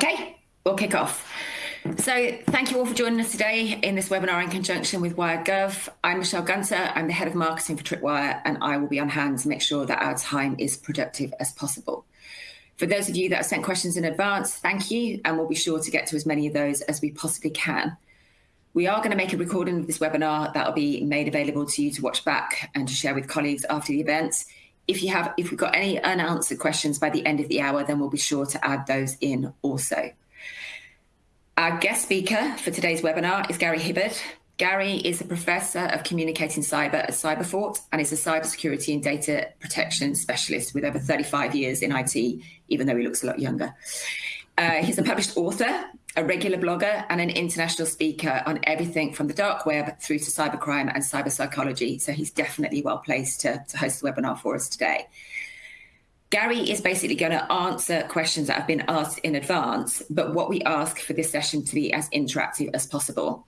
Okay, we'll kick off. So thank you all for joining us today in this webinar in conjunction with WiredGov. I'm Michelle Gunter, I'm the Head of Marketing for Tripwire, and I will be on hand to make sure that our time is productive as possible. For those of you that have sent questions in advance, thank you, and we'll be sure to get to as many of those as we possibly can. We are going to make a recording of this webinar that will be made available to you to watch back and to share with colleagues after the event. If you have, if we've got any unanswered questions by the end of the hour, then we'll be sure to add those in also. Our guest speaker for today's webinar is Gary Hibberd. Gary is a professor of communicating cyber at Cyberfort and is a cybersecurity and data protection specialist with over 35 years in IT, even though he looks a lot younger. Uh, he's a published author, a regular blogger, and an international speaker on everything from the dark web through to cybercrime and cyber psychology. So he's definitely well placed to, to host the webinar for us today. Gary is basically going to answer questions that have been asked in advance, but what we ask for this session to be as interactive as possible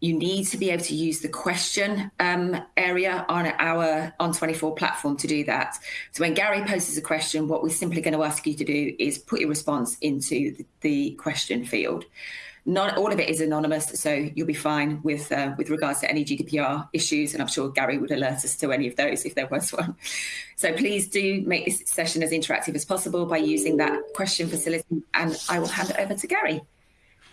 you need to be able to use the question um, area on our On24 platform to do that. So when Gary poses a question, what we're simply going to ask you to do is put your response into the, the question field. Not all of it is anonymous, so you'll be fine with uh, with regards to any GDPR issues, and I'm sure Gary would alert us to any of those if there was one. So please do make this session as interactive as possible by using that question facility, and I will hand it over to Gary.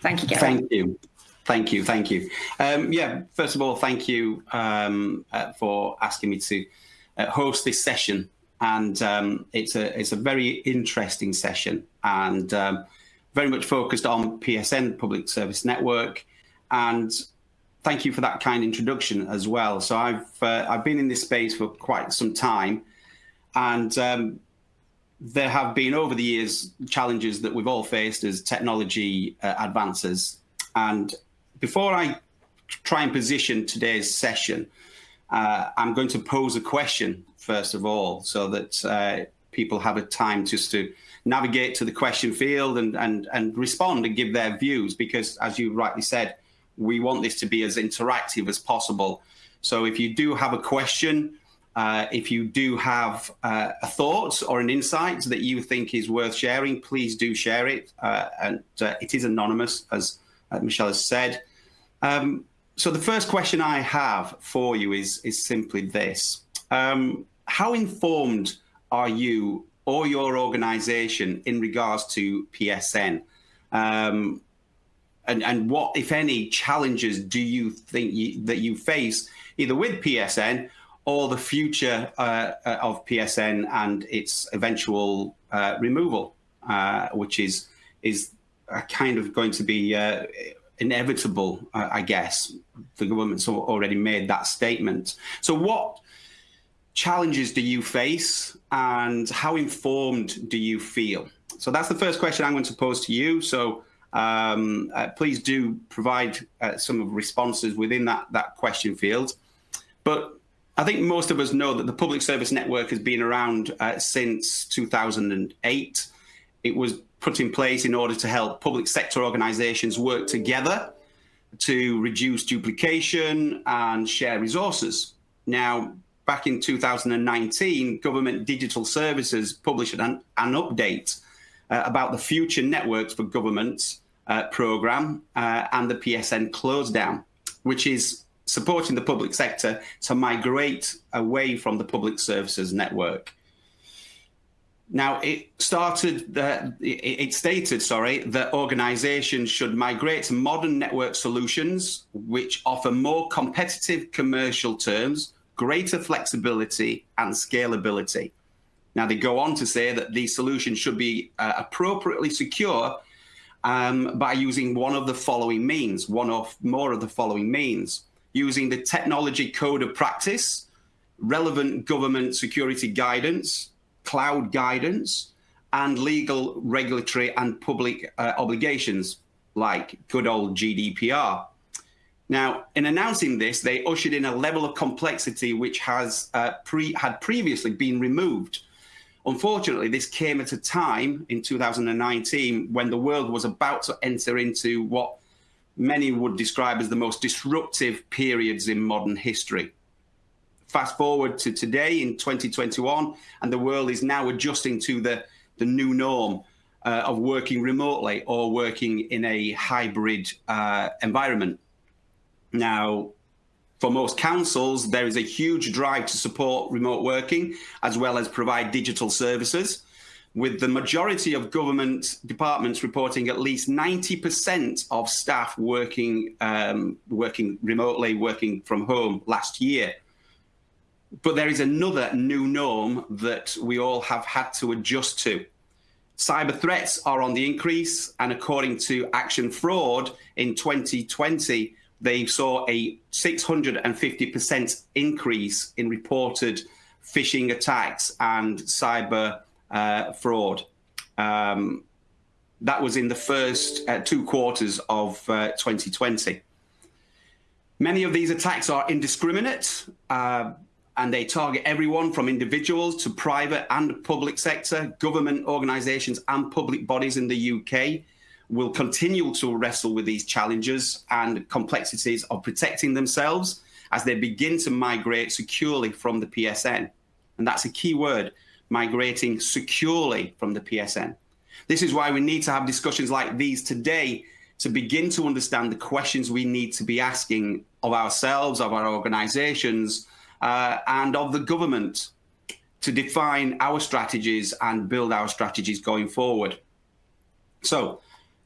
Thank you, Gary. Thank you. Thank you, thank you. Um, yeah, first of all, thank you um, uh, for asking me to uh, host this session. And um, it's a it's a very interesting session and um, very much focused on PSN, Public Service Network. And thank you for that kind introduction as well. So I've uh, I've been in this space for quite some time, and um, there have been over the years challenges that we've all faced as technology uh, advances. And before I try and position today's session, uh, I'm going to pose a question first of all, so that uh, people have a time just to navigate to the question field and, and, and respond and give their views, because as you rightly said, we want this to be as interactive as possible. So if you do have a question, uh, if you do have uh, a thought or an insight that you think is worth sharing, please do share it. Uh, and uh, it is anonymous, as Michelle has said. Um, so the first question I have for you is, is simply this. Um, how informed are you or your organization in regards to PSN? Um, and, and what, if any, challenges do you think you, that you face either with PSN or the future uh, uh of PSN and its eventual uh, removal, uh, which is is kind of going to be uh, inevitable, I guess. The government's already made that statement. So what challenges do you face and how informed do you feel? So that's the first question I'm going to pose to you. So um, uh, please do provide uh, some of responses within that, that question field. But I think most of us know that the public service network has been around uh, since 2008. It was put in place in order to help public sector organizations work together to reduce duplication and share resources. Now, back in 2019, Government Digital Services published an, an update uh, about the Future Networks for Government uh, program uh, and the PSN close down, which is supporting the public sector to migrate away from the public services network. Now, it started, uh, it stated, sorry, that organizations should migrate to modern network solutions which offer more competitive commercial terms, greater flexibility and scalability. Now, they go on to say that these solutions should be uh, appropriately secure um, by using one of the following means, one of more of the following means, using the technology code of practice, relevant government security guidance, cloud guidance, and legal, regulatory, and public uh, obligations like good old GDPR. Now, in announcing this, they ushered in a level of complexity which has uh, pre had previously been removed. Unfortunately, this came at a time in 2019 when the world was about to enter into what many would describe as the most disruptive periods in modern history fast forward to today in 2021, and the world is now adjusting to the, the new norm. uh, of working remotely or working in a hybrid uh, environment. Now, for most councils, there is a huge drive to support remote working as well as provide digital services, with the majority of government departments reporting at least 90% of staff working, um, working remotely, working from home last year. But there is another new norm that we all have had to adjust to. Cyber threats are on the increase, and according to Action Fraud in 2020, they saw a 650% increase in reported phishing attacks and cyber uh, fraud. Um, that was in the first uh, two quarters of uh, 2020. Many of these attacks are indiscriminate uh, and they target everyone from individuals to private and public sector, government organisations and public bodies in the UK will continue to wrestle with these challenges and complexities of protecting themselves as they begin to migrate securely from the PSN. And that's a key word, migrating securely from the PSN. This is why we need to have discussions like these today to begin to understand the questions we need to be asking of ourselves, of our organizations, uh, and of the government to define our strategies and build our strategies going forward. So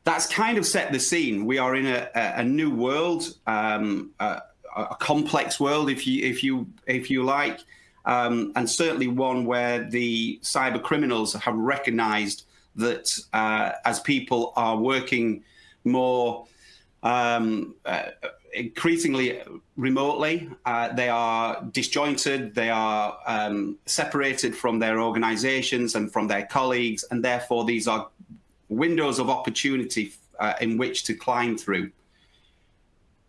that's kind of set the scene. We are in a, a new world, um, a, a, complex world, if you if you if you like, um, and certainly one where the cyber criminals have recognised that uh, as people are working more um, uh, increasingly remotely, uh, they are disjointed, they are um, separated from their organisations and from their colleagues, and therefore these are windows of opportunity uh, in which to climb through.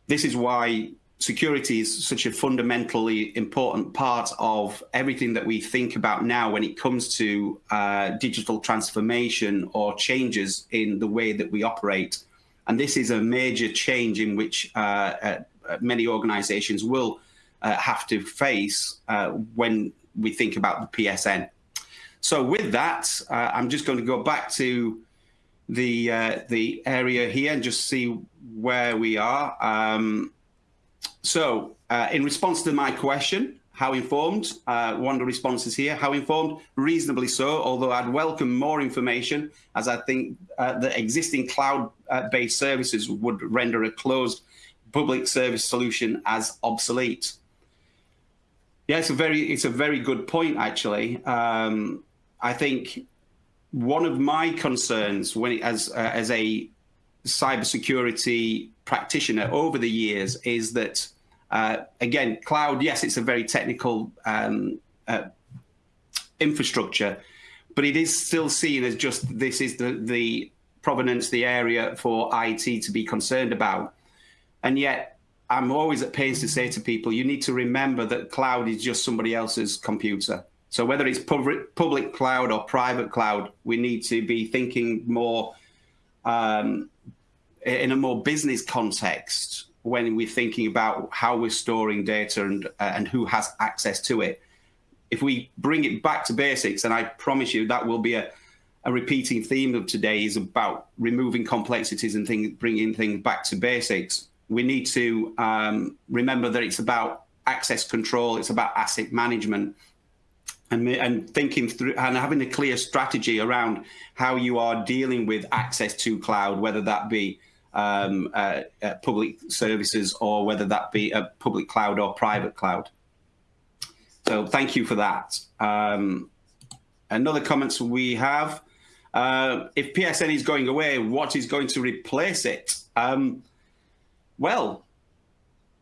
This is why security is such a fundamentally important part of everything that we think about now when it comes to uh, digital transformation or changes in the way that we operate. And this is a major change in which uh, uh, many organizations will uh, have to face uh, when we think about the PSN. So with that, I'm just going to go back to the uh, the area here and just see where we are. Um, so uh, in response to my question, how informed? Uh, one of the responses here, how informed? Reasonably so, although I'd welcome more information as I think uh, the existing cloud-based services would render a closed public service solution as obsolete. Yeah, it's a very, it's a very good point, actually. Um, I think one of my concerns when it, as uh, as a cybersecurity practitioner over the years is that uh, again cloud yes it's a very technical um, uh, infrastructure but it is still seen as just this is the the provenance the area for IT to be concerned about. And yet I'm always at pains to say to people you need to remember that cloud is just somebody else's computer. So whether it's public, public cloud or private cloud, we need to be thinking more um, in a more business context when we're thinking about how we're storing data and, uh, and who has access to it. If we bring it back to basics, and I promise you that will be a, a repeating theme of today is about removing complexities and things, bringing things back to basics. We need to um, remember that it's about access control, it's about asset management, and, and thinking through and having a clear strategy around how you are dealing with access to cloud, whether that be um, uh, uh, public services or whether that be a public cloud or private cloud. So thank you for that. Um, another comments we have, uh, if PSN is going away, what is going to replace it? Um, well,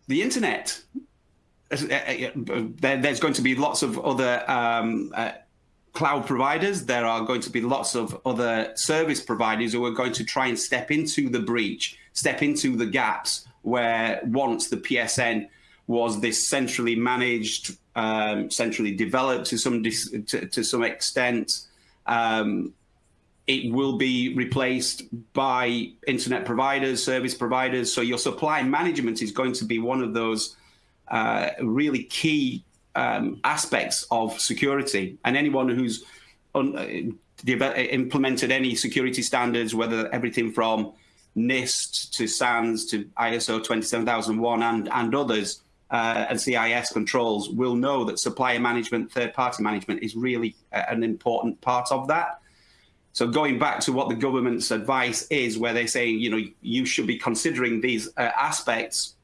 the internet. Uh, uh, there's going to be lots of other um, uh, cloud providers. There are going to be lots of other service providers who are going to try and step into the breach, step into the gaps where once the PSN was this centrally managed, um, centrally developed to some to, to some extent. Um, it will be replaced by internet providers, service providers. So your supply management is going to be one of those uh, really key um, aspects of security. And anyone who's un, uh, implemented any security standards, whether everything from NIST to SANS to ISO 27001 and, and others, uh, and CIS controls will know that supplier management, third-party management is really an important part of that. So going back to what the government's advice is, where they're saying, you know, you should be considering these uh, aspects,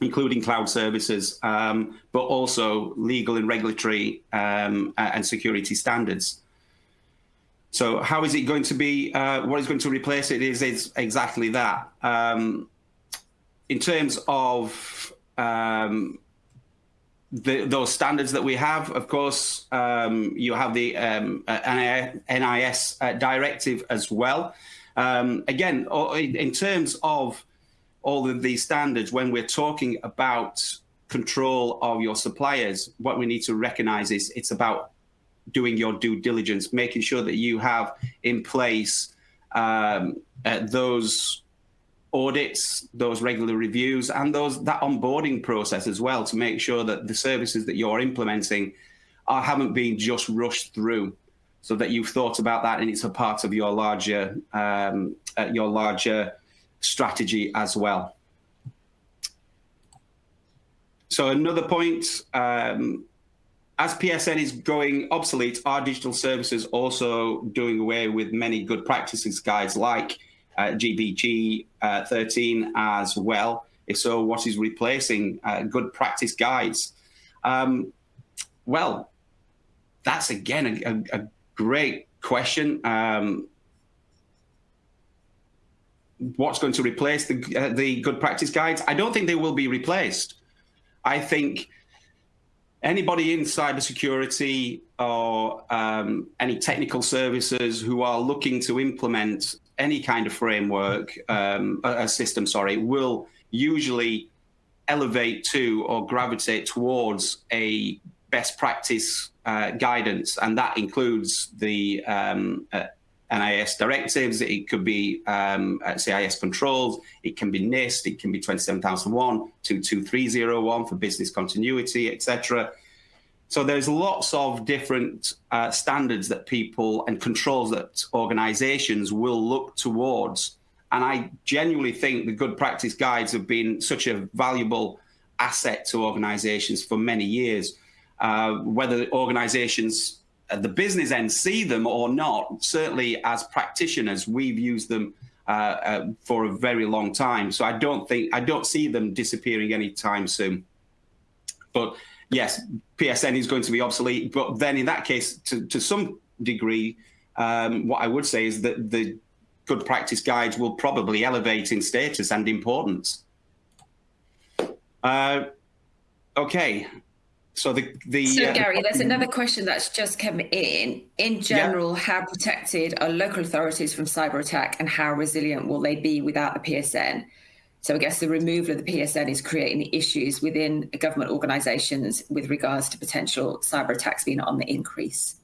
including cloud services, um, but also legal and regulatory um, and security standards. So how is it going to be, uh, what is going to replace it is, is exactly that. Um, in terms of um, the, those standards that we have, of course, um, you have the um, uh, NIS uh, directive as well. Again, in terms of all of these standards, when we're talking about control of your suppliers, what we need to recognize is it's about doing your due diligence, making sure that you have in place um, uh, those audits, those regular reviews, and those that onboarding process as well to make sure that the services that you're implementing are, haven't been just rushed through, so that you've thought about that and it's a part of your larger um, uh, your larger strategy as well. So another point, um, as PSN is going obsolete, our digital services also doing away with many good practices guides like uh, GPG uh, 13 as well. If so, what is replacing uh, good practice guides? Um, well, that's again a, a, a great question. Um, what's going to replace the, uh, the good practice guides? I don't think they will be replaced. I think anybody in cybersecurity or um, any technical services who are looking to implement any kind of framework, um, a, system, sorry, will usually elevate to or gravitate towards a best practice uh, guidance, and that includes the um, uh, NIS directives. It could be um, uh, CIS controls. It can be NIST. It can be 27001, 22301 for business continuity, etc. So there's lots of different uh, standards that people and controls that organizations will look towards. And I genuinely think the good practice guides have been such a valuable asset to organizations for many years. Uh, whether organizations at the business end see them or not, certainly as practitioners, we've used them uh, uh, for a very long time. So I don't think, I don't see them disappearing anytime soon. But yes, PSN is going to be obsolete. But then in that case, to, to some degree, um, what I would say is that the good practice guides will probably elevate in status and importance. Uh, okay. So the, the so uh, Gary, there's another question that's just come in. In general, yeah. how protected are local authorities from cyber attack, and how resilient will they be without the PSN? So I guess the removal of the PSN is creating issues within government organisations with regards to potential cyber attacks being on the increase.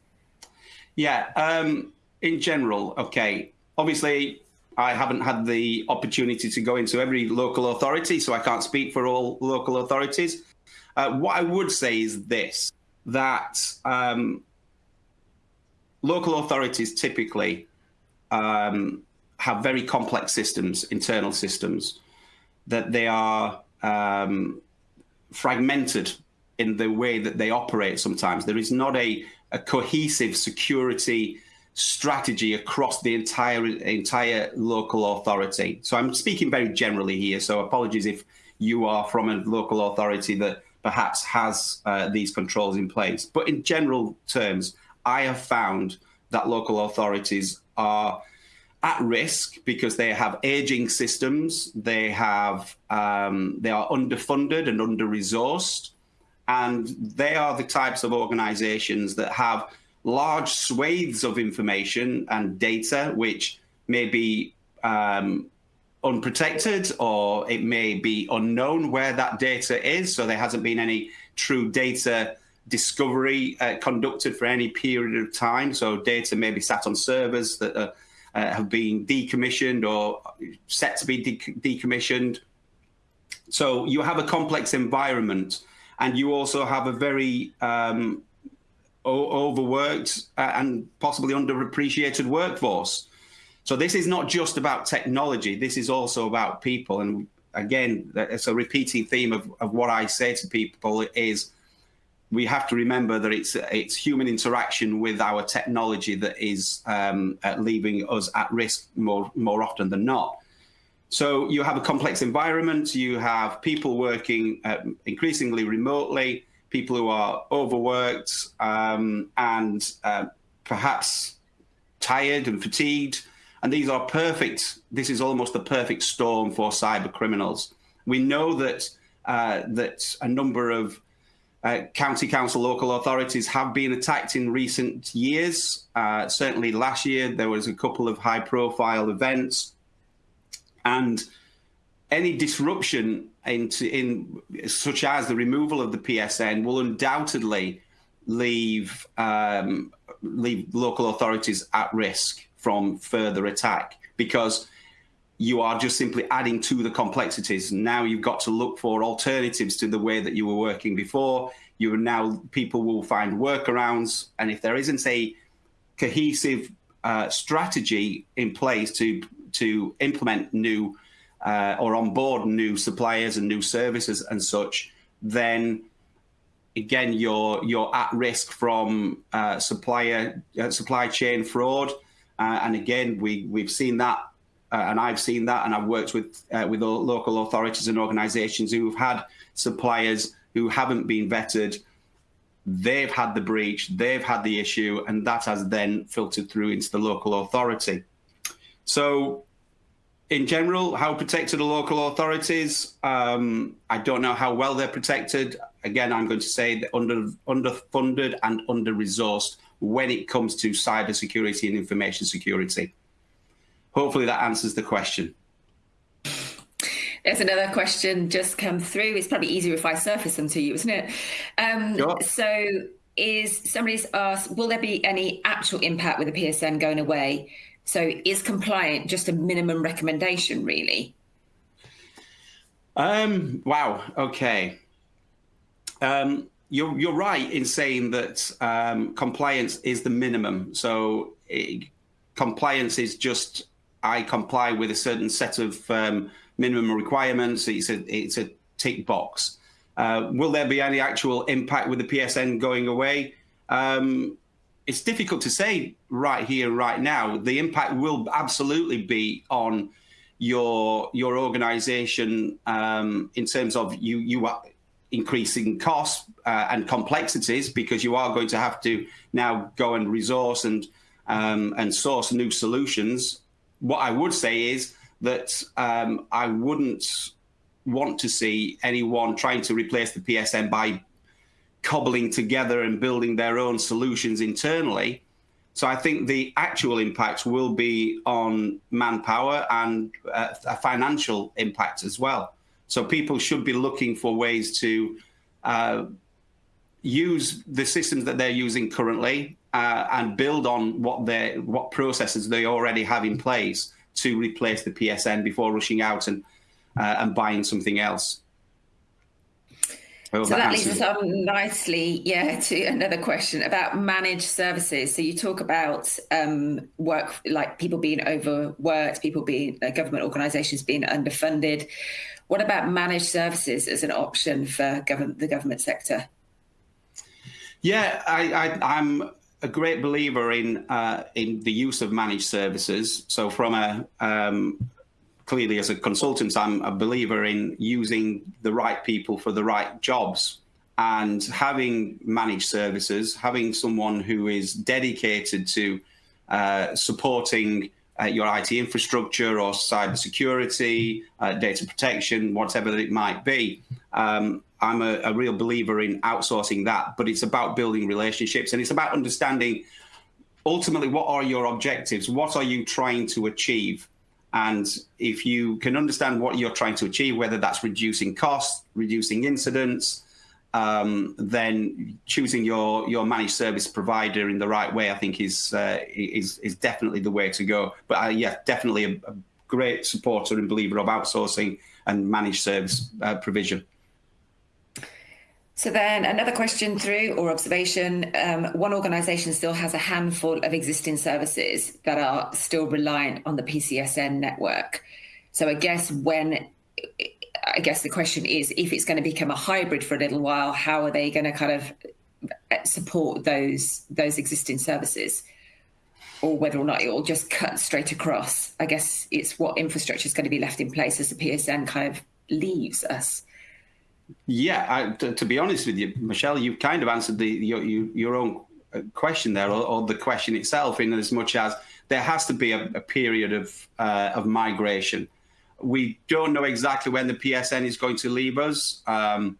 Yeah, um, in general, okay. Obviously, I haven't had the opportunity to go into every local authority, so I can't speak for all local authorities. Uh, what I would say is this, that um, local authorities typically um, have very complex systems, internal systems that they are um, fragmented in the way that they operate sometimes. There is not a, a cohesive security strategy across the entire entire local authority. So I'm speaking very generally here, so apologies if you are from a local authority that perhaps has uh, these controls in place. But in general terms, I have found that local authorities are at risk because they have aging systems, they have um, they are underfunded and under resourced, and they are the types of organizations that have large swathes of information and data which may be um, unprotected or it may be unknown where that data is. So there hasn't been any true data discovery uh, conducted for any period of time. So data may be sat on servers that are uh, have been decommissioned or set to be de decommissioned. So you have a complex environment and you also have a very um, overworked uh, and possibly underappreciated workforce. So this is not just about technology. This is also about people. And again, it's a repeating theme of, of what I say to people is we have to remember that it's it's human interaction with our technology that is um, leaving us at risk more more often than not. So you have a complex environment. You have people working uh, increasingly remotely, people who are overworked um, and uh, perhaps tired and fatigued. And these are perfect. This is almost the perfect storm for cyber criminals. We know that uh, that a number of uh, county council, local authorities have been attacked in recent years. Uh, certainly last year, there was a couple of high profile events. And any disruption into, in such as the removal of the PSN will undoubtedly leave, um, leave local authorities at risk from further attack because you are just simply adding to the complexities. Now you've got to look for alternatives to the way that you were working before. You are now people will find workarounds, and if there isn't a cohesive uh, strategy in place to to implement new uh, or onboard new suppliers and new services and such, then again you're you're at risk from uh, supplier uh, supply chain fraud. Uh, and again, we we've seen that uh, and I've seen that, and I've worked with uh, with local authorities and organisations who've had suppliers who haven't been vetted. They've had the breach, they've had the issue, and that has then filtered through into the local authority. So, in general, how protected are local authorities? Um, I don't know how well they're protected. Again, I'm going to say that under underfunded and under resourced when it comes to cyber security and information security hopefully that answers the question. There's another question just come through. It's probably easier if I surface them to you, isn't it? Um, sure. So, is somebody's asked, will there be any actual impact with the PSN going away? So, is compliant just a minimum recommendation, really? Um, wow. Okay. Um, you're you're right in saying that um, compliance is the minimum. So, it, compliance is just I comply with a certain set of um, minimum requirements. It's a it's a tick box. Uh, will there be any actual impact with the PSN going away? Um, it's difficult to say right here, right now. The impact will absolutely be on your your organization um, in terms of you you are increasing costs uh, and complexities because you are going to have to now go and resource and um, and source new solutions what I would say is that um, I wouldn't want to see anyone trying to replace the PSN by cobbling together and building their own solutions internally. So I think the actual impact will be on manpower and uh, a financial impact as well. So people should be looking for ways to uh, use the systems that they're using currently uh, and build on what they what processes they already have in place to replace the PSN before rushing out and uh, and buying something else. So that, that leads us on nicely, yeah, to another question about managed services. So you talk about um, work, like people being overworked, people being uh, government organisations being underfunded. What about managed services as an option for government, the government sector? Yeah, I, am a great believer in uh, in the use of managed services. So from a um, clearly as a consultant, I'm a believer in using the right people for the right jobs and having managed services, having someone who is dedicated to uh, supporting uh, your IT infrastructure or cybersecurity, uh, data protection, whatever it might be. Um, I'm a, a, real believer in outsourcing that, but it's about building relationships and it's about understanding ultimately what are your objectives? What are you trying to achieve? And if you can understand what you're trying to achieve, whether that's reducing costs, reducing incidents, um, then choosing your your managed service provider in the right way, I think, is uh, is is definitely the way to go. But uh, yeah, definitely a, a, great supporter and believer of outsourcing and managed service uh, provision. So then another question through or observation, um, one organisation still has a handful of existing services that are still reliant on the PCSN network. So I guess when, I guess the question is, if it's going to become a hybrid for a little while, how are they going to kind of uh, support those those existing services? Or whether or not it will just cut straight across. I guess it's what infrastructure is going to be left in place as the PSN kind of leaves us. Yeah, I, to, to, be honest with you, Michelle, you've kind of answered the your, your own uh, question there, or, or, the question itself, in as much as there has to be a, a period of uh, of migration. We don't know exactly when the PSN is going to leave us. Um,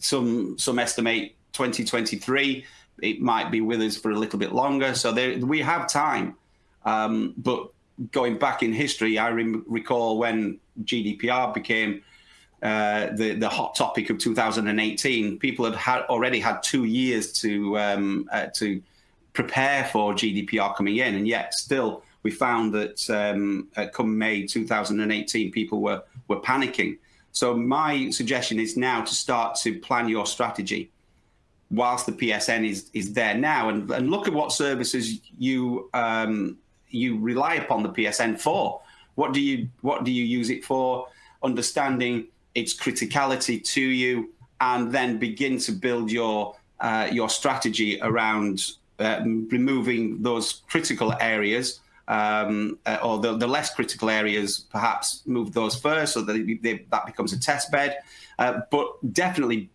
some some estimate 2023. It might be with us for a little bit longer, so there, we have time. Um, but going back in history, I re recall when GDPR became uh, the the hot topic of 2018. People had, had already had two years to um, uh, to prepare for GDPR coming in, and yet still we found that um, uh, come May 2018, people were were panicking. So my suggestion is now to start to plan your strategy whilst the PSN is is there now, and, and look at what services you um, you rely upon the PSN for. What do you what do you use it for? Understanding its criticality to you, and then begin to build your uh, your strategy around uh, removing those critical areas um, uh, or the, the, less critical areas, perhaps move those first so that they, that becomes a test bed. Uh, but definitely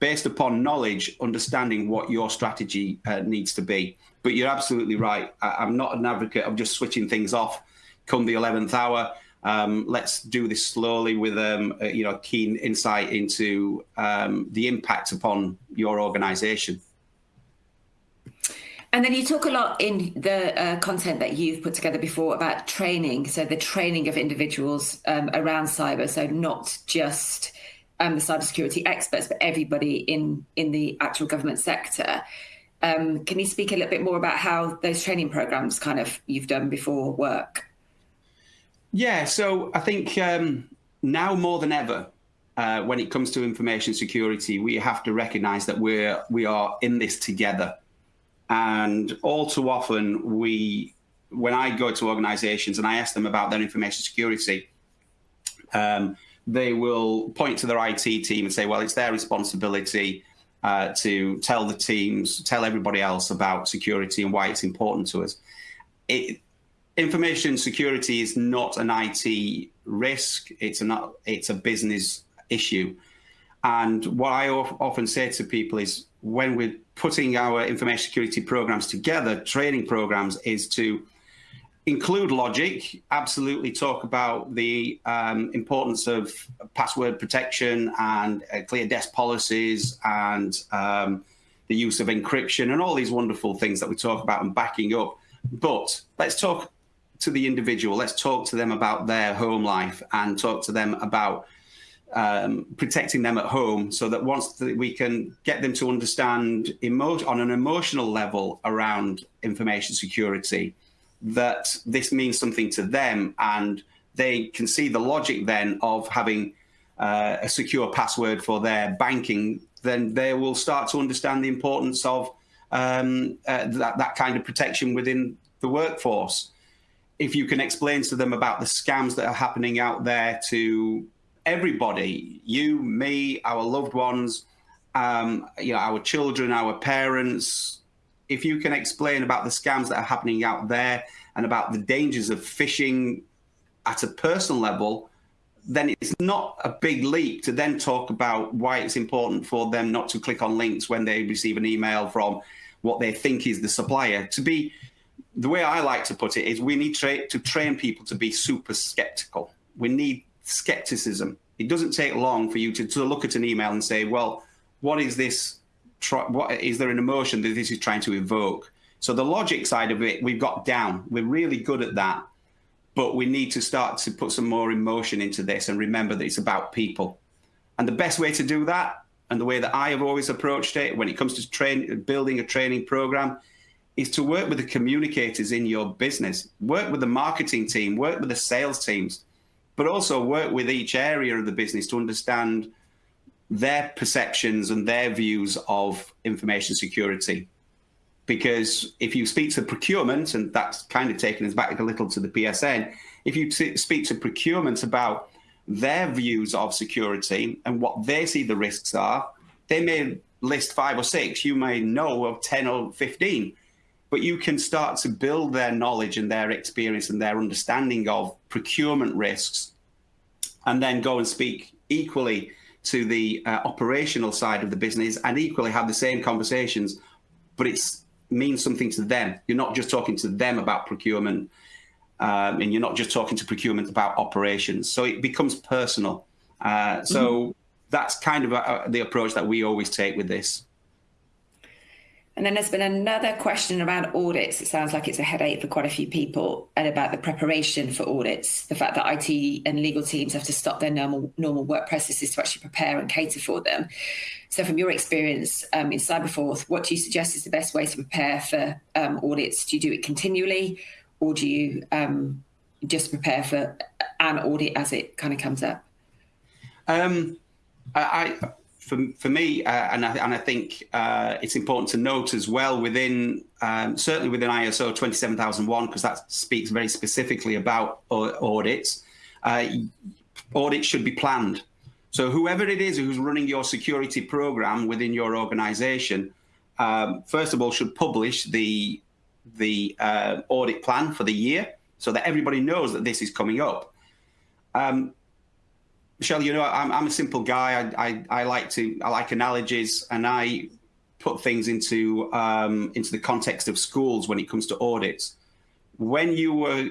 based upon knowledge, understanding what your strategy uh, needs to be. But you're absolutely right. I, am not an advocate of just switching things off come the 11th hour. Um, let's do this slowly with um, a, you know keen insight into um, the impact upon your organisation. And then you talk a lot in the uh, content that you've put together before about training. So the training of individuals um, around cyber. So not just um, the cybersecurity experts, but everybody in in the actual government sector. Um, can you speak a little bit more about how those training programs kind of you've done before work? Yeah, so I think um, now more than ever, uh, when it comes to information security, we have to recognise that we're we are in this together, and all too often we, when I go to organisations and I ask them about their information security, um, they will point to their IT team and say, "Well, it's their responsibility." Uh, to tell the teams, tell everybody else about security and why it's important to us. It, information security is not an IT risk. It's a it's a business issue. And what I often say to people is when we're putting our information security programs together, training programs, is to include logic, absolutely talk about the um, importance of password protection and uh, clear desk policies and um, the use of encryption and all these wonderful things that we talk about and backing up. But let's talk to the individual. Let's talk to them about their home life and talk to them about um, protecting them at home so that once we can get them to understand on an emotional level around information security, that this means something to them and they can see the logic then of having uh, a secure password for their banking, then they will start to understand the importance of um, uh, that, that kind of protection within the workforce if you can explain to them about the scams that are happening out there to everybody, you, me, our loved ones, um, you know, our children, our parents, if you can explain about the scams that are happening out there and about the dangers of phishing at a personal level, then it's not a big leap to then talk about why it's important for them not to click on links when they receive an email from what they think is the supplier. To be the way I like to put it is we need tra to train people to be super skeptical. We need skepticism. It doesn't take long for you to, to look at an email and say, well, what is this? What is there an emotion that this is trying to evoke? So the logic side of it, we've got down. We're really good at that, but we need to start to put some more emotion into this and remember that it's about people. And the best way to do that, and the way that I have always approached it when it comes to train, building a training program, is to work with the communicators in your business, work with the marketing team, work with the sales teams, but also work with each area of the business to understand their perceptions and their views of information security. Because if you speak to procurement, and that's kind of taking us back a little to the PSN, if you speak to procurement about their views of security and what they see the risks are, they may list five or six. You may know of 10 or 15, but you can start to build their knowledge and their experience and their understanding of procurement risks and then go and speak equally to the uh, operational side of the business and equally have the same conversations, but it means something to them. You're not just talking to them about procurement um, and you're not just talking to procurement about operations. So it becomes personal. Uh, so mm -hmm. that's kind of a, a, the approach that we always take with this. And then there's been another question around audits. It sounds like it's a headache for quite a few people, and about the preparation for audits. The fact that IT and legal teams have to stop their normal normal work processes to actually prepare and cater for them. So, from your experience um, in Cyberfort, what do you suggest is the best way to prepare for um, audits? Do you do it continually, or do you um, just prepare for an audit as it kind of comes up? Um, I, I for, for me, uh, and, I, and I think uh, it's important to note as well within, um, certainly within ISO 27001, because that speaks very specifically about audits, uh, audits should be planned. So whoever it is who's running your security program within your organization, um, first of all, should publish the, the uh, audit plan for the year so that everybody knows that this is coming up. Um, Michelle, you know, I'm, I'm a simple guy. I, I, I, like to, I like analogies and I put things into, um, into the context of schools when it comes to audits. When you were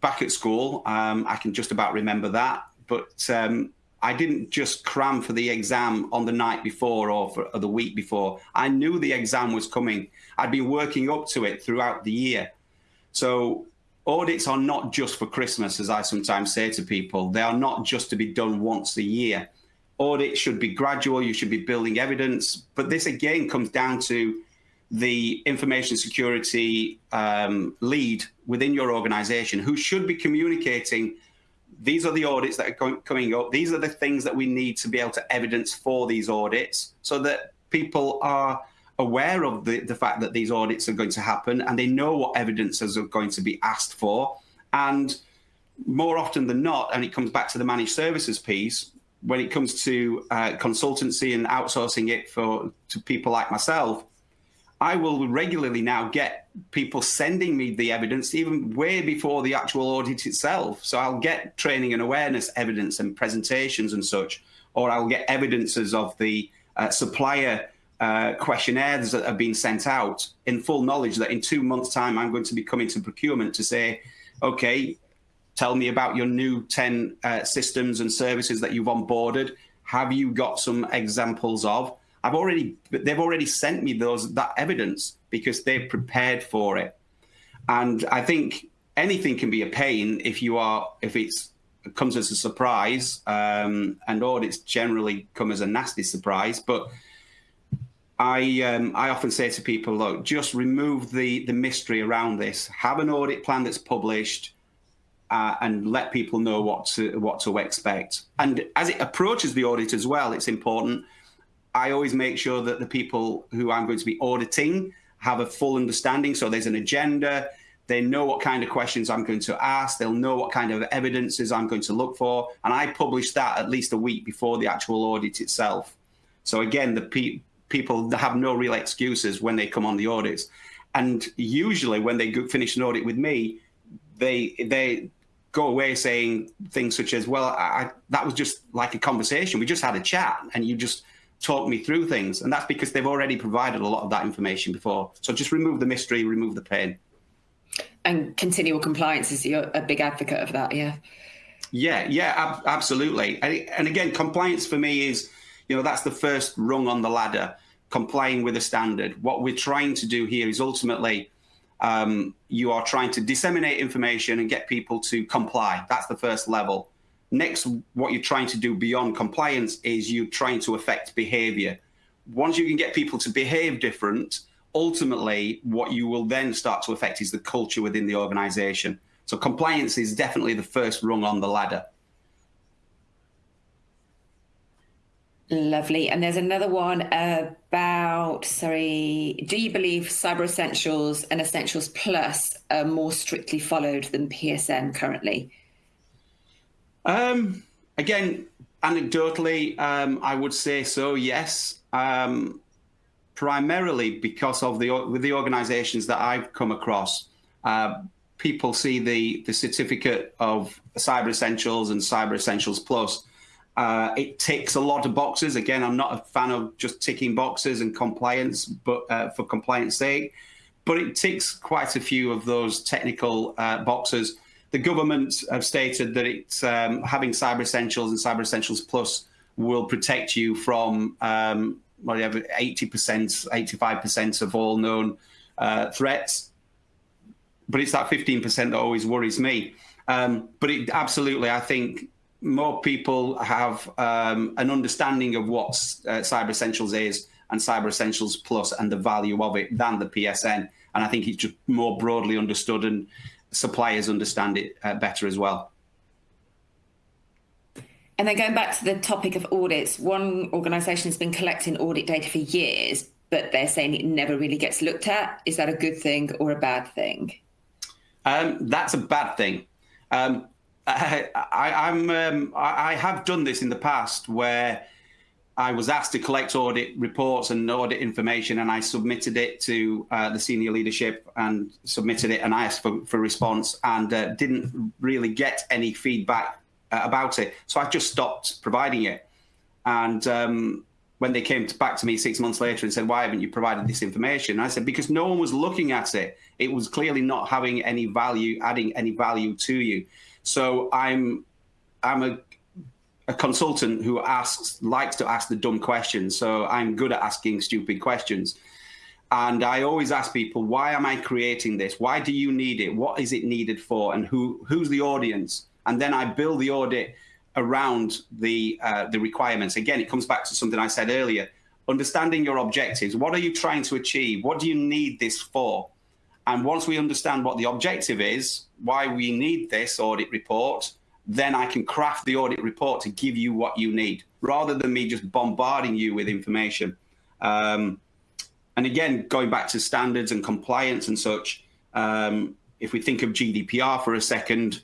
back at school, um, I can just about remember that, but um, I didn't just cram for the exam on the night before or for or the week before. I knew the exam was coming. I'd been working up to it throughout the year. So audits are not just for Christmas, as I sometimes say to people. They are not just to be done once a year. Audits should be gradual. You should be building evidence. But this again comes down to the information security um, lead within your organization who should be communicating these are the audits that are coming up. These are the things that we need to be able to evidence for these audits so that people are aware of the, the fact that these audits are going to happen and they know what evidences are going to be asked for. And more often than not, and it comes back to the managed services piece, when it comes to uh, consultancy and outsourcing it for to people like myself, I will regularly now get people sending me the evidence even way before the actual audit itself. So I'll get training and awareness evidence and presentations and such, or I'll get evidences of the uh, supplier uh, questionnaires that have been sent out in full knowledge that in two months time I'm going to be coming to procurement to say, okay, tell me about your new 10 uh, systems and services that you've onboarded. Have you got some examples of? I've already, they've already sent me those that evidence because they've prepared for it. And I think anything can be a pain if you are, if it's it comes as a surprise, um, and audits generally come as a nasty surprise. But I um, I often say to people, look, just remove the the mystery around this. Have an audit plan that's published, uh, and let people know what to what to expect. And as it approaches the audit as well, it's important. I always make sure that the people who I'm going to be auditing have a full understanding. So there's an agenda. They know what kind of questions I'm going to ask. They'll know what kind of evidences I'm going to look for. And I publish that at least a week before the actual audit itself. So again, the people that have no real excuses when they come on the audits. And usually when they finish an audit with me, they they go away saying things such as, well, I, that was just like a conversation. We just had a chat and you just talked me through things. And that's because they've already provided a lot of that information before. So just remove the mystery, remove the pain. And continual compliance is you're a big advocate of that, yeah? Yeah, yeah, ab absolutely. And, and again, compliance for me is you know, that's the first rung on the ladder, complying with a standard. What we're trying to do here is ultimately um, you are trying to disseminate information and get people to comply. That's the first level. Next, what you're trying to do beyond compliance is you're trying to affect behavior. Once you can get people to behave different, ultimately what you will then start to affect is the culture within the organization. So compliance is definitely the first rung on the ladder. Lovely. And there's another one about, sorry, do you believe Cyber Essentials and Essentials Plus are more strictly followed than PSN currently? Um, again, anecdotally, um, I would say so, yes. Um, primarily because of the with the organisations that I've come across, uh, people see the the certificate of Cyber Essentials and Cyber Essentials Plus. Uh, it ticks a lot of boxes. Again, I'm not a fan of just ticking boxes and compliance, but uh, for compliance sake, but it ticks quite a few of those technical uh, boxes. The government have stated that it's um, having Cyber Essentials and Cyber Essentials Plus will protect you from um, whatever 80%, 85% of all known uh, threats. But it's that 15% that always worries me. Um, but it absolutely, I think more people have um, an understanding of what uh, Cyber Essentials is and Cyber Essentials Plus and the value of it than the PSN. And I think it's just more broadly understood and suppliers understand it uh, better as well. And then going back to the topic of audits, one organisation has been collecting audit data for years, but they're saying it never really gets looked at. Is that a good thing or a bad thing? Um, that's a bad thing. Um, I, I, um, I have done this in the past where I was asked to collect audit reports and audit information, and I submitted it to uh, the senior leadership and submitted it, and I asked for, for response and uh, didn't really get any feedback uh, about it. So I just stopped providing it. And um, when they came to, back to me six months later and said, "Why haven't you provided this information?" I said, "Because no one was looking at it. It was clearly not having any value, adding any value to you." So I'm I'm a a consultant who asks likes to ask the dumb questions. So I'm good at asking stupid questions. And I always ask people, why am I creating this? Why do you need it? What is it needed for? And who who's the audience? And then I build the audit around the uh, the requirements. Again, it comes back to something I said earlier. Understanding your objectives. What are you trying to achieve? What do you need this for? And once we understand what the objective is, why we need this audit report, then I can craft the audit report to give you what you need rather than me just bombarding you with information. Um, and again, going back to standards and compliance and such, um, if we think of GDPR for a second,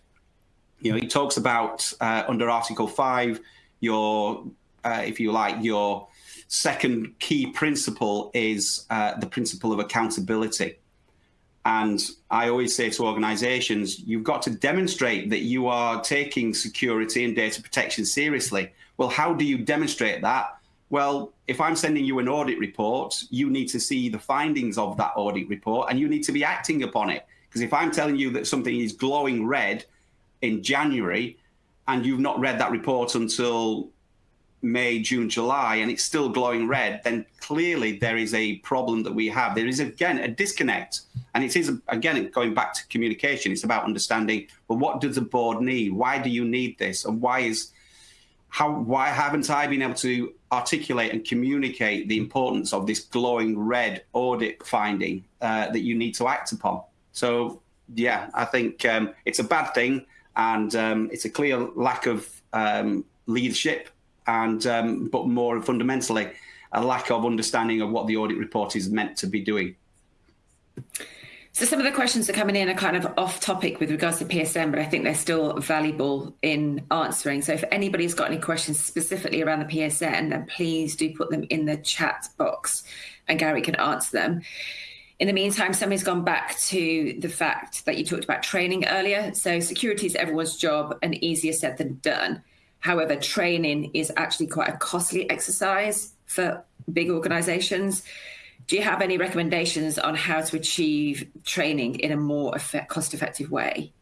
you know, he talks about uh, under Article 5, your, uh, if you like, your second key principle is uh, the principle of accountability. And I always say to organizations, you've got to demonstrate that you are taking security and data protection seriously. Well, how do you demonstrate that? Well, if I'm sending you an audit report, you need to see the findings of that audit report and you need to be acting upon it. Because if I'm telling you that something is glowing red in January and you've not read that report until May, June, July, and it's still glowing red, then clearly there is a problem that we have. There is, again, a disconnect. And it is, again, going back to communication, it's about understanding, well, what does the board need? Why do you need this? And why is, how, why haven't I been able to articulate and communicate the importance of this glowing red audit finding uh, that you need to act upon? So, yeah, I think um, it's a bad thing. And um, it's a clear lack of um, leadership and um, but more fundamentally, a lack of understanding of what the audit report is meant to be doing. So some of the questions that are coming in are kind of off topic with regards to PSN, but I think they're still valuable in answering. So if anybody's got any questions specifically around the PSN, then please do put them in the chat box and Gary can answer them. In the meantime, somebody's gone back to the fact that you talked about training earlier. So security is everyone's job and easier said than done. However, training is actually quite a costly exercise for big organizations. Do you have any recommendations on how to achieve training in a more effect, cost effective way?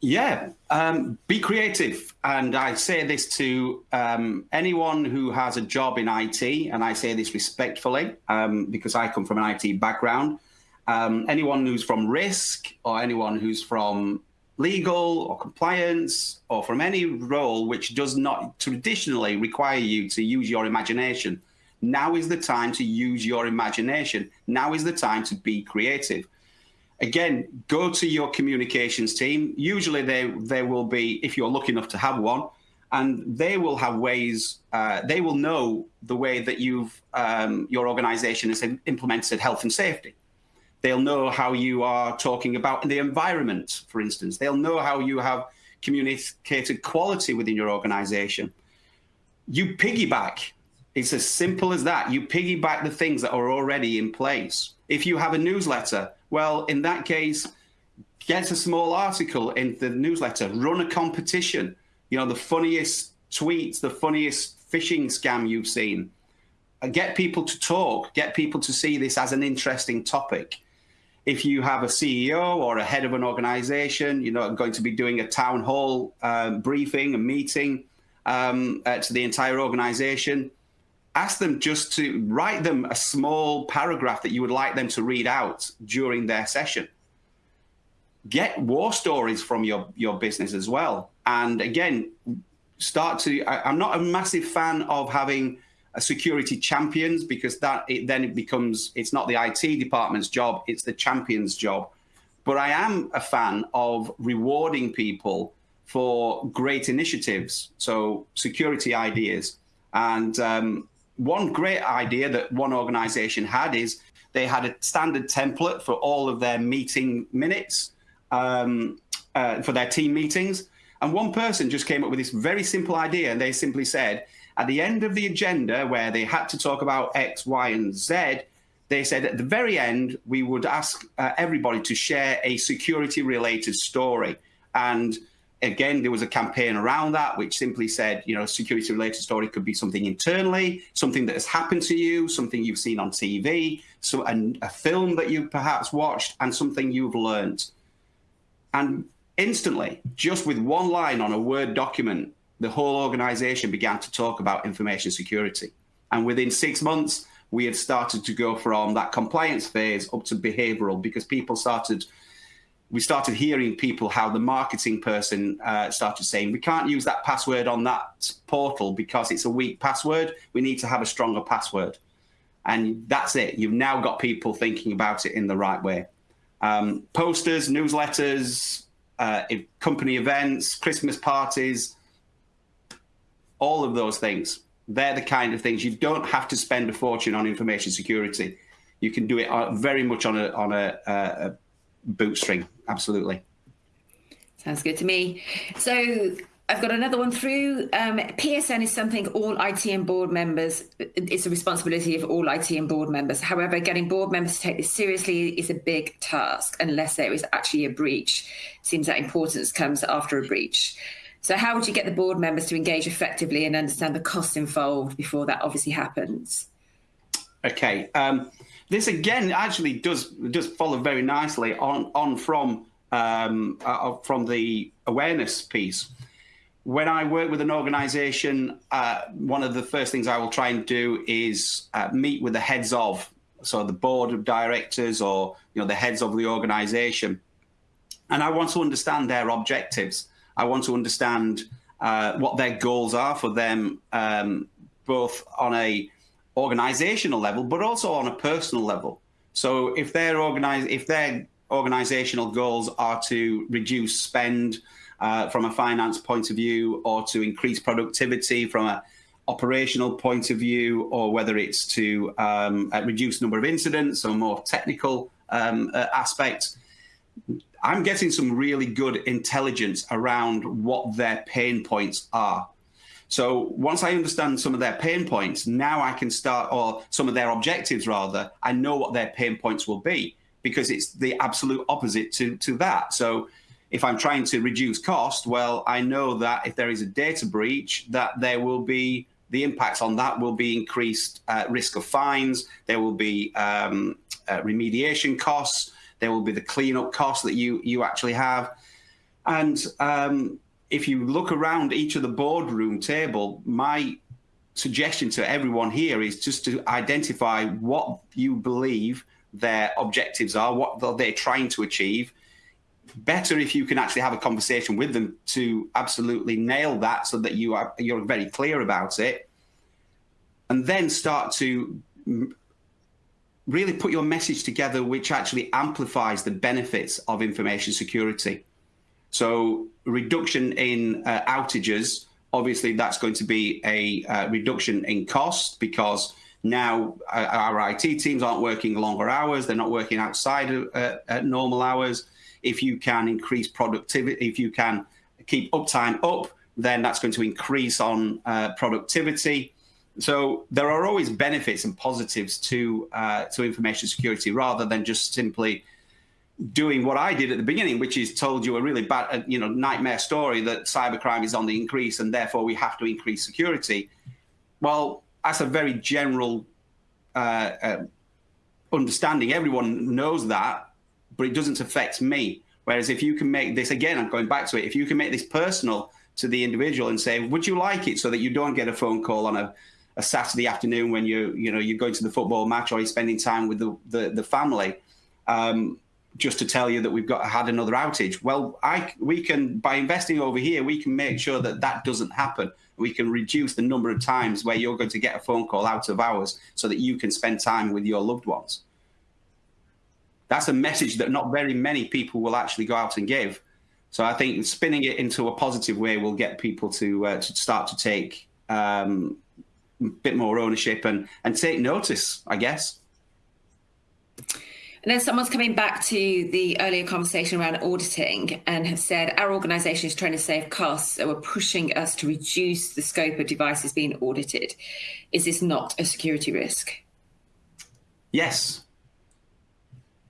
Yeah, um, be creative. And I say this to um, anyone who has a job in IT, and I say this respectfully um, because I come from an IT background. Um, anyone who's from risk or anyone who's from legal or compliance or from any role which does not traditionally require you to use your imagination. Now is the time to use your imagination. Now is the time to be creative. Again, go to your communications team. Usually they, they will be, if you're lucky enough to have one, and they will have ways, uh, they will know the way that you've, um, your organization has implemented health and safety. They'll know how you are talking about the environment, for instance. They'll know how you have communicated quality within your organization. You piggyback. It's as simple as that. You piggyback the things that are already in place. If you have a newsletter, well, in that case, get a small article in the newsletter, run a competition, you know, the funniest tweets, the funniest phishing scam you've seen. Get people to talk, get people to see this as an interesting topic. If you have a CEO or a head of an organization, you know, going to be doing a town hall um, briefing, a meeting um, uh, to the entire organization, ask them just to write them a small paragraph that you would like them to read out during their session. Get war stories from your, your business as well. And again, start to, I, am not a massive fan of having security champions because that it, then it becomes, it's not the IT department's job, it's the champion's job. But I am a fan of rewarding people for great initiatives. So security ideas. And um, one great idea that one organization had is they had a standard template for all of their meeting minutes um, uh, for their team meetings. And one person just came up with this very simple idea, and they simply said, at the end of the agenda, where they had to talk about X, Y, and Z, they said at the very end, we would ask uh, everybody to share a security related story. And again, there was a campaign around that, which simply said, you know, a security related story could be something internally, something that has happened to you, something you've seen on TV, so a, a film that you perhaps watched, and something you've learned. And Instantly, just with one line on a Word document, the whole organization began to talk about information security. And within six months, we had started to go from that compliance phase up to behavioral because people started, we started hearing people how the marketing person uh, started saying, we can't use that password on that portal because it's a weak password. We need to have a stronger password. And that's it. You've now got people thinking about it in the right way. Um, posters, newsletters, uh, company events, Christmas parties, all of those things. They're the kind of things you don't have to spend a fortune on information security. You can do it uh, very much on a on a, a bootstring. Absolutely. Sounds good to me. So I've got another one through. Um, PSN is something all IT and board members, it's a responsibility of all IT and board members. However, getting board members to take this seriously is a big task unless there is actually a breach. Seems that importance comes after a breach. So, how would you get the board members to engage effectively and understand the costs involved before that obviously happens? Okay. Um, this again actually does does follow very nicely on on from um, uh, from the awareness piece when I work with an organization, uh, one of the first things I will try and do is uh, meet with the heads of, so the board of directors or you know the heads of the organization, and I want to understand their objectives. I want to understand uh, what their goals are for them, um, both on a organizational level, but also on a personal level. So if their if their organizational goals are to reduce spend uh, from a finance point of view or to increase productivity from a operational point of view or whether it's to um, reduce number of incidents or more technical um, uh, aspects. I'm getting some really good intelligence around what their pain points are. So once I understand some of their pain points, now I can start, or some of their objectives rather, I know what their pain points will be because it's the absolute opposite to, to that. So if I'm trying to reduce cost, well, I know that if there is a data breach, that there will be the impacts on that will be increased uh, risk of fines. There will be um, uh, remediation costs. There will be the cleanup costs that you you actually have. And um, if you look around each of the boardroom table, my suggestion to everyone here is just to identify what you believe their objectives are, what they're trying to achieve, better if you can actually have a conversation with them to absolutely nail that so that you are you're very clear about it and then start to really put your message together which actually amplifies the benefits of information security so reduction in uh, outages Obviously, that's going to be a uh, reduction in cost because now uh, our IT teams aren't working longer hours. They're not working outside of uh, normal hours. If you can increase productivity, if you can keep uptime up, then that's going to increase on uh, productivity. So there are always benefits and positives to uh, to information security rather than just simply doing what I did at the beginning, which is told you a really bad, uh, you know, nightmare story that cybercrime is on the increase and therefore we have to increase security. Well, that's a very general uh, uh, understanding. Everyone knows that, but it doesn't affect me. Whereas if you can make this again, I'm going back to it. If you can make this personal to the individual and say, "Would you like it?" so that you don't get a phone call on a, a Saturday afternoon when you you know you're going to the football match or you're spending time with the the, the family. Um, just to tell you that we've got had another outage. Well, I we can by investing over here, we can make sure that that doesn't happen. We can reduce the number of times where you're going to get a phone call out of hours, so that you can spend time with your loved ones. That's a message that not very many people will actually go out and give. So I think spinning it into a positive way will get people to uh, to start to take um, a bit more ownership and and take notice, I guess. And then someone's coming back to the earlier conversation around auditing and have said our organisation is trying to save costs, so we're pushing us to reduce the scope of devices being audited. Is this not a security risk? Yes.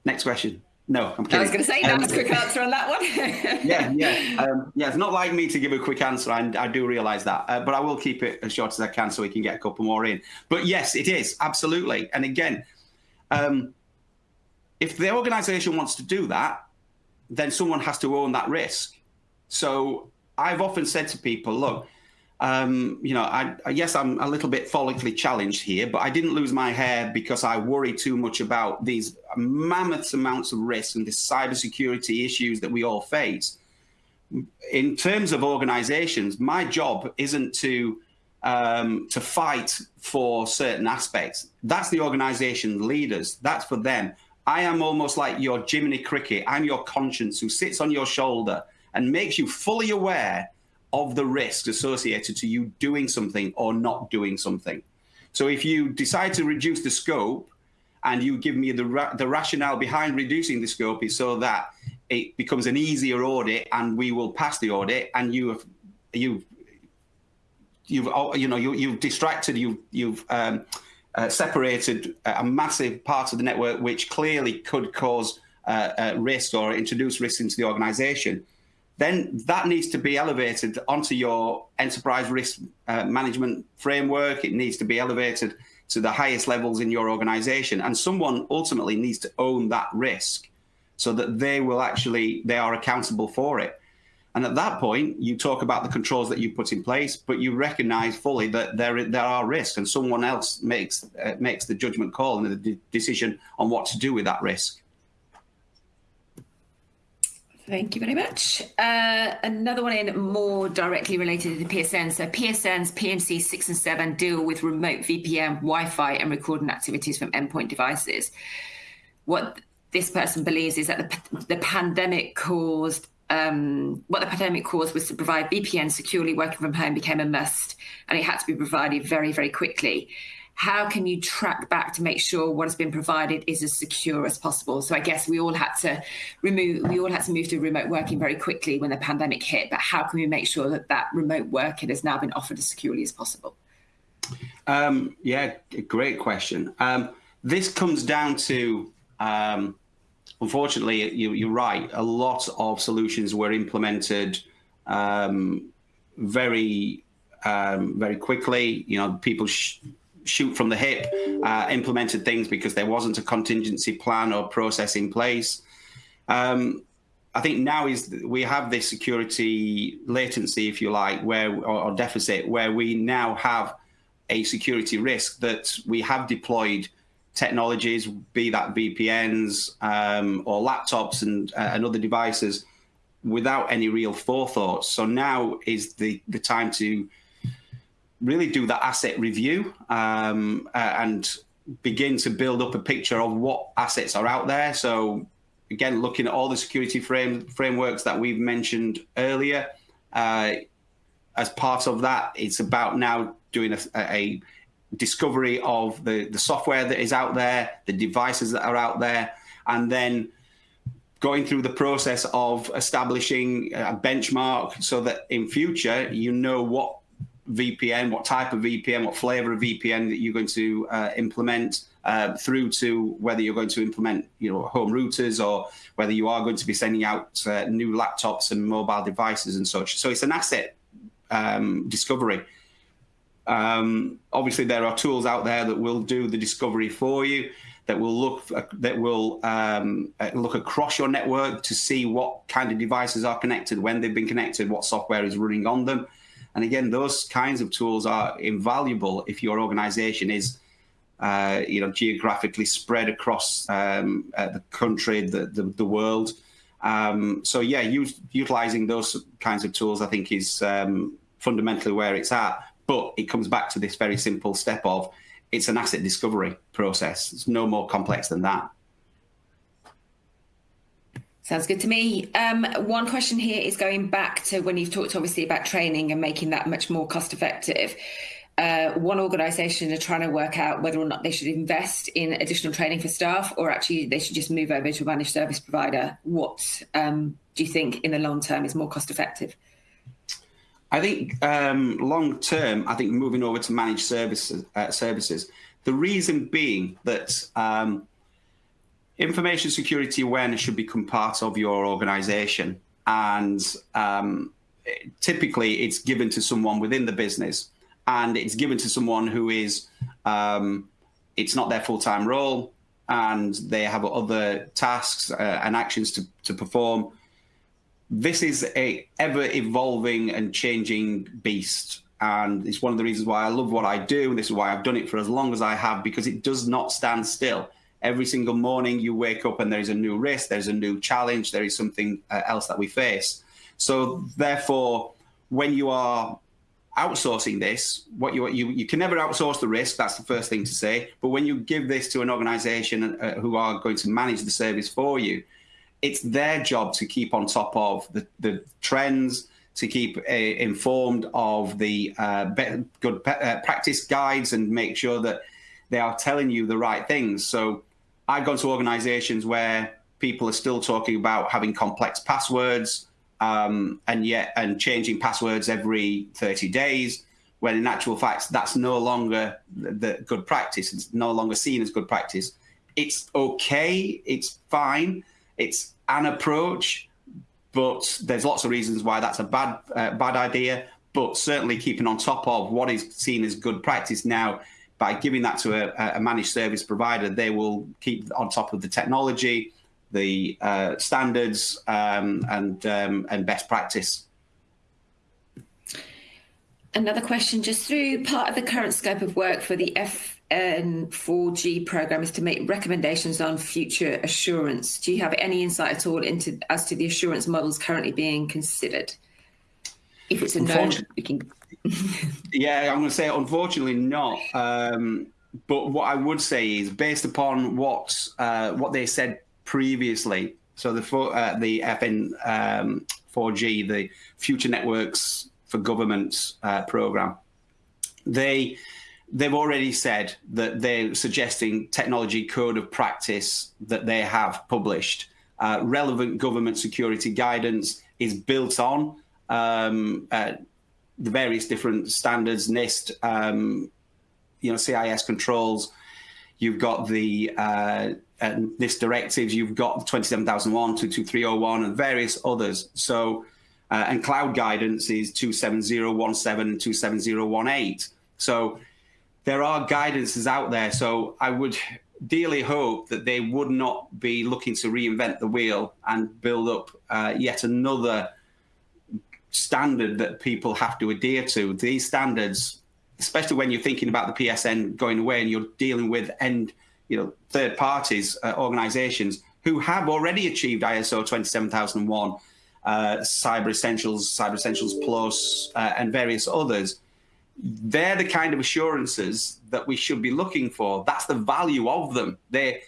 Next question. No, I'm kidding. I was going to say that um, was a quick answer on that one. yeah, yeah, um, yeah. It's not like me to give a quick answer. I, I do realise that, uh, but I will keep it as short as I can so we can get a couple more in. But yes, it is absolutely. And again, um, if the organization wants to do that, then someone has to own that risk. So I've often said to people, look, um, you know, I, I, yes, I'm a little bit follically challenged here, but I didn't lose my hair because I worry too much about these mammoth amounts of risk and the cybersecurity issues that we all face. In terms of organizations, my job isn't to um, to fight for certain aspects. That's the organization leaders. That's for them. I am almost like your Jiminy Cricket. I'm your conscience who sits on your shoulder and makes you fully aware of the risks associated to you doing something or not doing something. So if you decide to reduce the scope and you give me the, ra the rationale behind reducing the scope is so that it becomes an easier audit and we will pass the audit and you have, you you've you know you, you've distracted you you've um, uh, separated a massive part of the network, which clearly could cause uh, uh, risk or introduce risk into the organization, then that needs to be elevated onto your enterprise risk uh, management framework. It needs to be elevated to the highest levels in your organization. And someone ultimately needs to own that risk so that they will actually, they are accountable for it. And at that point, you talk about the controls that you put in place, but you recognize fully that there, there are risks and someone else makes, uh, makes the judgment call and the de decision on what to do with that risk. Thank you very much. Uh, another one in more directly related to the PSN. So PSN's PMC 6 and 7 deal with remote VPN, Wi-Fi and recording activities from endpoint devices. What this person believes is that the, the pandemic caused um, what the pandemic caused was to provide VPN securely working from home became a must, and it had to be provided very, very quickly. How can you track back to make sure what has been provided is as secure as possible? So I guess we all had to remove, we all had to move to remote working very quickly when the pandemic hit. But how can we make sure that that remote working has now been offered as securely as possible? Um, yeah, great question. Um, this comes down to um, unfortunately, you, are right. A lot of solutions were implemented um, very, um, very quickly. You know, people shoot from the hip, uh, implemented things because there wasn't a contingency plan or process in place. Um, I think now is we have this security latency, if you like, where or, or deficit, where we now have a security risk that we have deployed technologies, be that VPNs um, or laptops and, uh, and other devices, without any real forethought. So now is the, the time to really do that asset review um, uh, and begin to build up a picture of what assets are out there. So again, looking at all the security frame, frameworks that we've mentioned earlier, uh, as part of that, it's about now doing a, a discovery of the, the software that is out there, the devices that are out there, and then going through the process of establishing a benchmark so that in future you know what VPN, what type of VPN, what flavor of VPN that you're going to uh, implement uh, through to whether you're going to implement you know home routers or whether you are going to be sending out uh, new laptops and mobile devices and such. So it's an asset um, discovery. Um, obviously, there are tools out there that will do the discovery for you, that will look that will um, uh, look across your network to see what kind of devices are connected, when they've been connected, what software is running on them. And again, those kinds of tools are invaluable if your organization is uh, you know, geographically spread across um, uh, the country, the, the, the world. Um, so yeah, use, utilizing those kinds of tools, I think, is um, fundamentally where it's at. But it comes back to this very simple step of it's an asset discovery process. It's no more complex than that. Sounds good to me. Um, one question here is going back to when you've talked obviously about training and making that much more cost effective. Uh, one organisation are trying to work out whether or not they should invest in additional training for staff or actually they should just move over to a managed service provider. What um, do you think in the long term is more cost effective? I think um, long term, I think moving over to managed services, uh, services. The reason being that um, information security awareness should become part of your organization. And um, typically it's given to someone within the business and it's given to someone who is, um, it's not their full-time role and they have other tasks uh, and actions to, to perform. This is a ever evolving and changing beast. And it's one of the reasons why I love what I do. This is why I've done it for as long as I have, because it does not stand still every single morning you wake up and there's a new risk, there's a new challenge, there is something uh, else that we face. So therefore, when you are outsourcing this, what you, you you can never outsource the risk. That's the first thing to say. But when you give this to an organisation uh, who are going to manage the service for you, it's their job to keep on top of the, the trends, to keep uh, informed of the uh, good uh, practice guides, and make sure that they are telling you the right things. So I've gone to organizations where people are still talking about having complex passwords um, and yet and changing passwords every 30 days when in actual fact that's no longer the good practice. It's no longer seen as good practice. It's okay. It's fine. It's an approach but there's lots of reasons why that's a bad uh, bad idea. But certainly keeping on top of what is seen as good practice now by giving that to a, a, managed service provider, they will keep on top of the technology, the uh, standards, um, and um, and best practice. Another question, just through part of the current scope of work for the FN4G program is to make recommendations on future assurance. Do you have any insight at all into as to the assurance models currently being considered? If it's a known, we can yeah, I'm going to say unfortunately not. Um, but what I would say is based upon what uh, what they said previously. So the uh, the FN um, 4G, the Future Networks for Governments uh, program, they they've already said that they're suggesting technology code of practice that they have published. Uh, relevant government security guidance is built on um, uh, the various different standards, NIST, um, you know, CIS controls. You've got the uh, uh, NIS directives. You've got 27001, 22301, and various others. So, uh, and cloud guidance is 27017 and 27018. So, there are guidances out there. So, I would dearly hope that they would not be looking to reinvent the wheel and build up uh, yet another standard that people have to adhere to. These standards, especially when you're thinking about the PSN going away and you're dealing with end, you know, third parties, uh, organizations who have already achieved ISO 27001, uh, Cyber Essentials, Cyber Essentials Plus, uh, and various others. They're the kind of assurances that we should be looking for. That's the value of them. They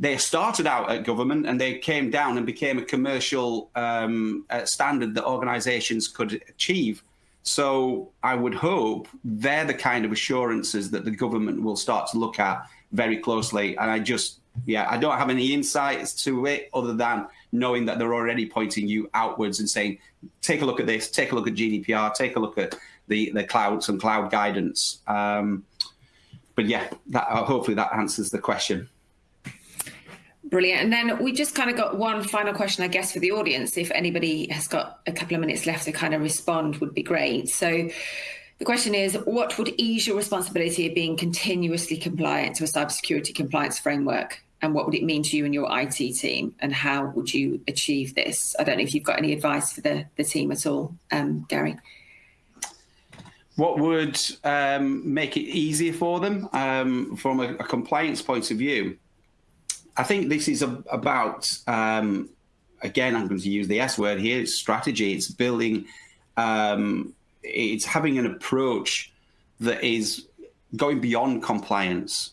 they started out at government and they came down and became a commercial um, uh, standard that organizations could achieve. So I would hope they're the kind of assurances that the government will start to look at very closely. And I just, yeah, I don't have any insights to it other than knowing that they're already pointing you outwards and saying, take a look at this, take a look at GDPR, take a look at the, the cloud, some cloud guidance. Um, but yeah, that, uh, hopefully that answers the question. Brilliant. And then we just kind of got one final question, I guess, for the audience. If anybody has got a couple of minutes left to kind of respond, would be great. So the question is, what would ease your responsibility of being continuously compliant to a cybersecurity compliance framework? And what would it mean to you and your IT team? And how would you achieve this? I don't know if you've got any advice for the, the team at all, um, Gary. What would um, make it easier for them um, from a, a compliance point of view? I think this is a, about, um, again, I'm going to use the S word here, it's strategy. It's building, um, it's having an approach that is going beyond compliance.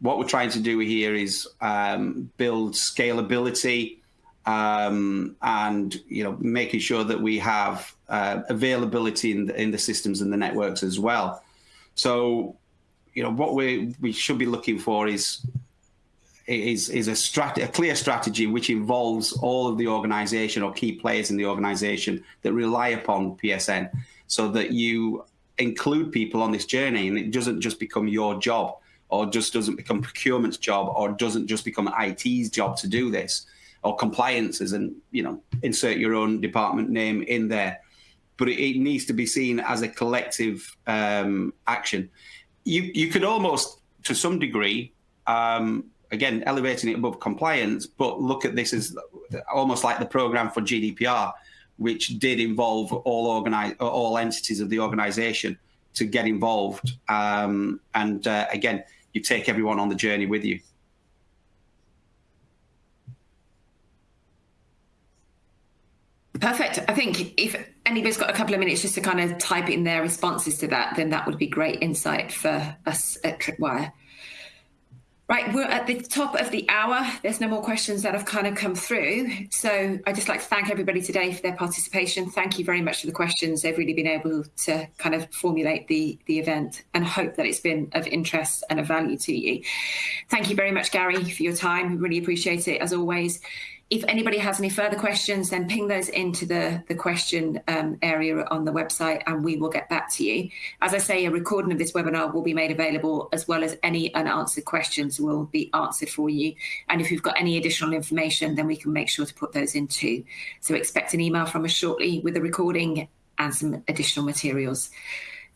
What we're trying to do here is um, build scalability um, and, you know, making sure that we have uh, availability in the, in the systems and the networks as well. So, you know, what we we should be looking for is is is a strat a clear strategy which involves all of the organization or key players in the organization that rely upon PSN so that you include people on this journey and it doesn't just become your job or just doesn't become procurement's job or doesn't just become IT's job to do this or compliances and you know insert your own department name in there. But it, it needs to be seen as a collective um, action. You you could almost to some degree um, again, elevating it above compliance, but look at this as almost like the program for GDPR, which did involve all organize all entities of the organization to get involved. Um, and uh, again, you take everyone on the journey with you. Perfect. I think if anybody's got a couple of minutes just to kind of type in their responses to that, then that would be great insight for us at Tripwire. Right, we're at the top of the hour. There's no more questions that have kind of come through. So I'd just like to thank everybody today for their participation. Thank you very much for the questions. They've really been able to kind of formulate the, the event and hope that it's been of interest and of value to you. Thank you very much, Gary, for your time. Really appreciate it as always if anybody has any further questions, then ping those into the, the question um, area on the website and we will get back to you. As I say, a recording of this webinar will be made available as well as any unanswered questions will be answered for you. And if you've got any additional information, then we can make sure to put those in too. So expect an email from us shortly with the recording and some additional materials.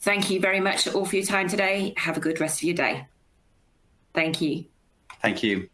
Thank you very much all for your time today. Have a good rest of your day. Thank you. Thank you.